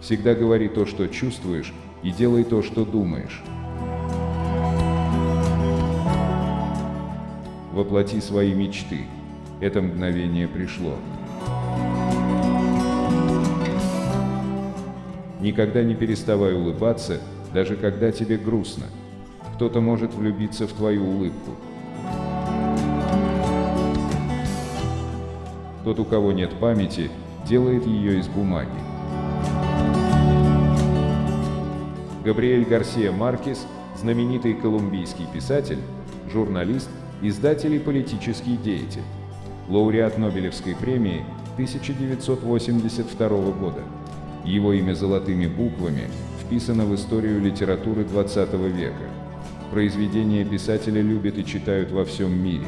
Всегда говори то, что чувствуешь, и делай то, что думаешь. Воплоти свои мечты. Это мгновение пришло. Никогда не переставай улыбаться, даже когда тебе грустно. Кто-то может влюбиться в твою улыбку. Тот, у кого нет памяти, делает ее из бумаги. Габриэль Гарсия Маркес, знаменитый колумбийский писатель, журналист, издатель и политический деятель. Лауреат Нобелевской премии 1982 года. Его имя золотыми буквами вписано в историю литературы XX века. Произведения писателя любят и читают во всем мире.